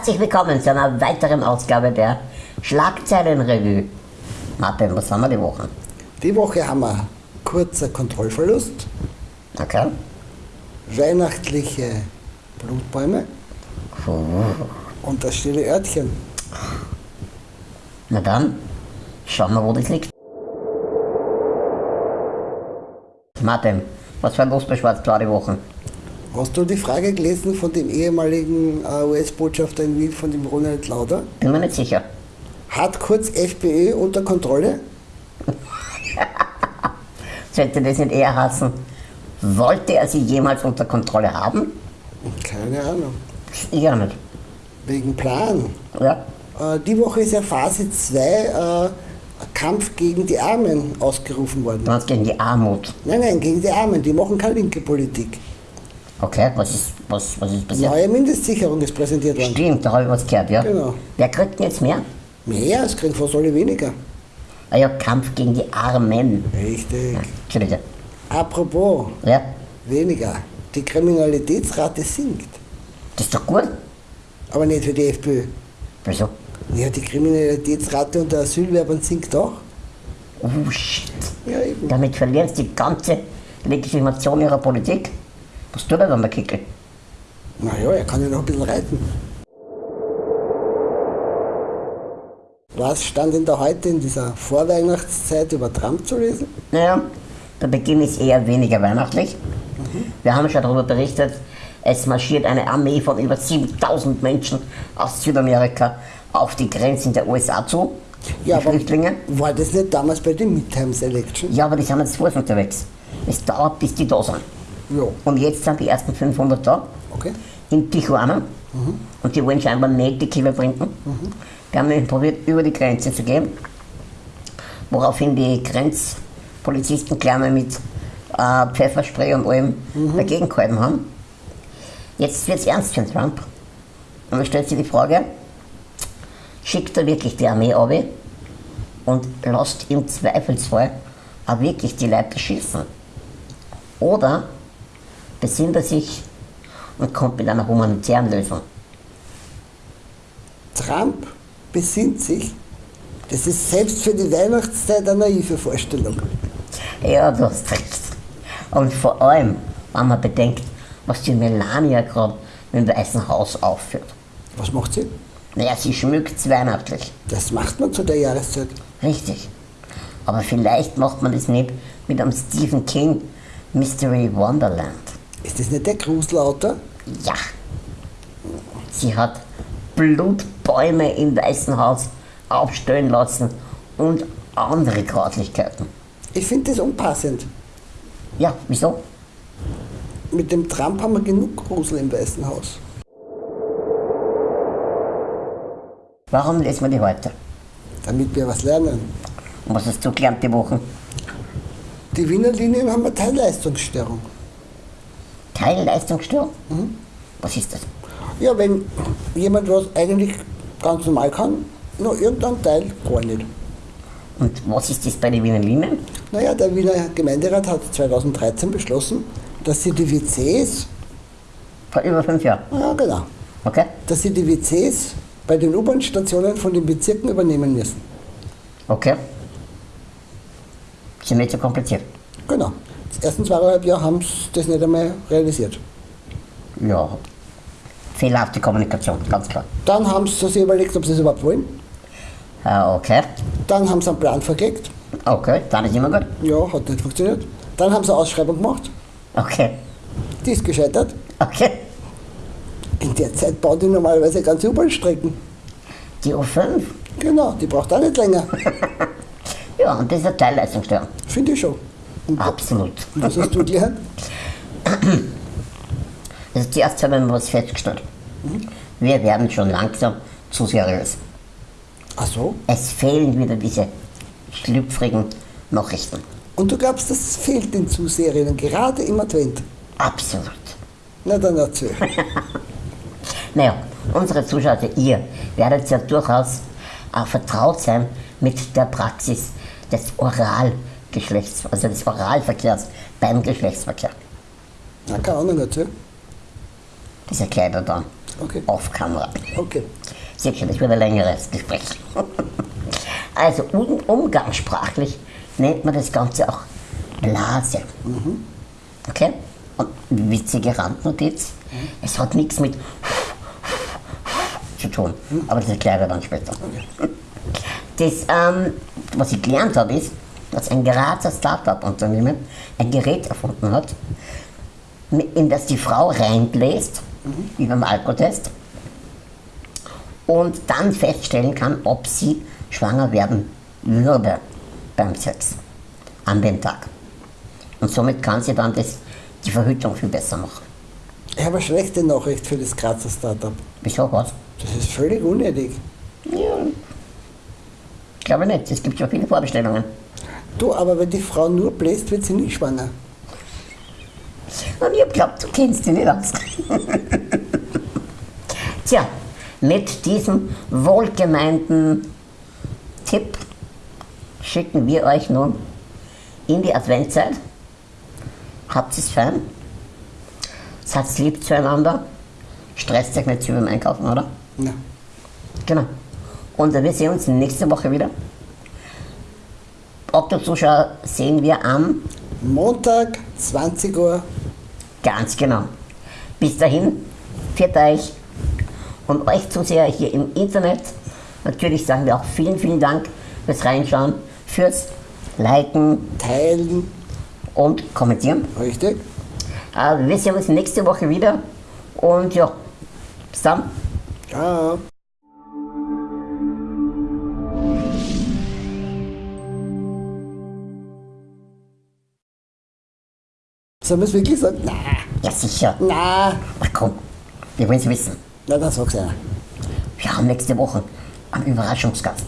Herzlich willkommen zu einer weiteren Ausgabe der Schlagzeilenrevue. Martin, was haben wir die Woche? Die Woche haben wir kurzer Kontrollverlust, Okay. weihnachtliche Blutbäume Puh. und das stille Örtchen. Na dann, schauen wir, wo das liegt. Martin, was war los bei Schwarz-Blau die Woche? Hast du die Frage gelesen von dem ehemaligen äh, US-Botschafter in Wien, von dem Ronald Lauder? Bin mir nicht sicher. Hat kurz FPÖ unter Kontrolle? Sollte das nicht eher heißen, wollte er sie jemals unter Kontrolle haben? Keine Ahnung. Ich auch nicht. Wegen Plan. Ja? Äh, die Woche ist ja Phase 2 äh, Kampf gegen die Armen ausgerufen worden. Hast gegen die Armut. Nein, nein, gegen die Armen. Die machen keine linke Politik. Okay, was ist, was, was ist passiert? Neue Mindestsicherung ist präsentiert worden. Stimmt, da habe ich was gehört, ja. Genau. Wer kriegt denn jetzt mehr? Mehr, es kriegen fast alle weniger. Ah ja, Kampf gegen die Armen. Richtig. Entschuldige. Apropos, Ja, weniger. Die Kriminalitätsrate sinkt. das ist doch gut. Aber nicht für die FPÖ. Wieso? Ja, die Kriminalitätsrate unter Asylwerbern sinkt auch. Oh shit. Ja, eben. Damit verlieren sie die ganze Legitimation ihrer Politik. Was tut er dann, der Kickel? Naja, er kann ja noch ein bisschen reiten. Was stand denn da heute in dieser Vorweihnachtszeit über Trump zu lesen? Naja, der Beginn ist eher weniger weihnachtlich. Wir haben schon darüber berichtet, es marschiert eine Armee von über 7000 Menschen aus Südamerika auf die Grenzen der USA zu. Ja, die Flüchtlinge. war das nicht damals bei den Midterms Election? Ja, aber die sind jetzt voll unterwegs. Es dauert, bis die da sind. Ja. Und jetzt sind die ersten 500 da. Okay. in Tijuana und die wollen scheinbar nicht die Kieler trinken. Die haben nämlich probiert, über die Grenze zu gehen, woraufhin die Grenzpolizisten mal mit äh, Pfefferspray und allem dagegen gehalten haben. Jetzt wird es ernst für Trump. Und dann stellt sich die Frage, schickt er wirklich die Armee ab und lasst im Zweifelsfall auch wirklich die Leute schießen? Oder besinnt er sich und kommt mit einer humanitären Lösung. Trump besinnt sich. Das ist selbst für die Weihnachtszeit eine naive Vorstellung. Ja, du hast recht. Und vor allem, wenn man bedenkt, was die Melania gerade mit dem Weißen Haus aufführt. Was macht sie? Naja, sie schmückt weihnachtlich. Das macht man zu der Jahreszeit. Richtig. Aber vielleicht macht man das nicht mit einem Stephen King Mystery Wonderland. Ist das nicht der Gruselautor? Ja. Sie hat Blutbäume im Weißen Haus aufstellen lassen und andere Grauslichkeiten. Ich finde das unpassend. Ja, wieso? Mit dem Trump haben wir genug Grusel im Weißen Haus. Warum lesen wir die heute? Damit wir was lernen. Und was hast du gelernt die Woche? Die Wiener Linien haben eine Teilleistungsstörung. Teilleistungsstörung? Was ist das? Ja, wenn jemand was eigentlich ganz normal kann, nur irgendein Teil gar nicht. Und was ist das bei den Wiener Linien? Naja, der Wiener Gemeinderat hat 2013 beschlossen, dass sie die WCs, Vor über fünf Jahren. ja genau, Okay? dass sie die WCs bei den U-Bahn-Stationen von den Bezirken übernehmen müssen. Okay. Ist ja nicht so kompliziert. Genau. Das ersten zweieinhalb Jahre haben sie das nicht einmal realisiert. Ja. Fehlerhafte Kommunikation, ganz klar. Dann haben sie sich überlegt, ob sie es überhaupt wollen. Ah, okay. Dann haben sie einen Plan vergelegt. Okay, dann ist immer gut. Ja, hat nicht funktioniert. Dann haben sie eine Ausschreibung gemacht. Okay. Die ist gescheitert. Okay. In der Zeit bauen die normalerweise ganze U-Bahn-Strecken. Die U5. Genau, die braucht auch nicht länger. Ja, und das ist eine Teilleistungsstörung. Finde ich schon. Und Absolut. was hast du gelernt? Also zuerst haben wir was festgestellt. Wir werden schon langsam zu seriös. Ach so. Es fehlen wieder diese schlüpfrigen Nachrichten. Und du glaubst, das fehlt den Zuseherinnen, gerade im Advent. Absolut. Na dann erzähl. Naja, unsere Zuschauer, also ihr, werdet ja durchaus auch vertraut sein mit der Praxis des Oralgeschlechts, also des Oralverkehrs beim Geschlechtsverkehr. Na, keine Ahnung, erzähl. Das erklärt er dann Okay. auf Kamera. Okay. Seht schon, das wird ein längeres Gespräch. Also um, umgangssprachlich nennt man das Ganze auch Blase. Okay? Und witzige Randnotiz, es hat nichts mit zu tun, aber das erkläre ich dann später. Das, ähm, was ich gelernt habe, ist, dass ein Grazer Startup-Unternehmen ein Gerät erfunden hat, in das die Frau reinbläst, wie beim Alkotest, und dann feststellen kann, ob sie schwanger werden würde beim Sex an dem Tag. Und somit kann sie dann das, die Verhütung viel besser machen. Ich habe eine schlechte Nachricht für das Grazer Startup. Wieso was? Das ist völlig unnötig. Ja. Ich glaube nicht, es gibt schon viele Vorbestellungen. Du, aber wenn die Frau nur bläst, wird sie nicht schwanger. Und ich hab glaubt, du kennst dich nicht aus. Tja, mit diesem wohlgemeinten Tipp schicken wir euch nun in die Adventzeit. Habt es fein. Seid lieb zueinander. Stresst euch nicht zu beim Einkaufen, oder? Ja. Genau. Und wir sehen uns nächste Woche wieder. Otto-Zuschauer sehen wir am Montag, 20 Uhr. Ganz genau. Bis dahin, viert euch und euch Zuseher hier im Internet. Natürlich sagen wir auch vielen, vielen Dank fürs Reinschauen, fürs Liken Teilen. und Kommentieren. Richtig? Äh, wir sehen uns nächste Woche wieder und ja, bis dann. Ciao. Sollen wir es wirklich sagen? Na, Ja, sicher. na. Ach komm, wir wollen es wissen. Na, dann sag's einer. Wir haben nächste Woche einen Überraschungsgast.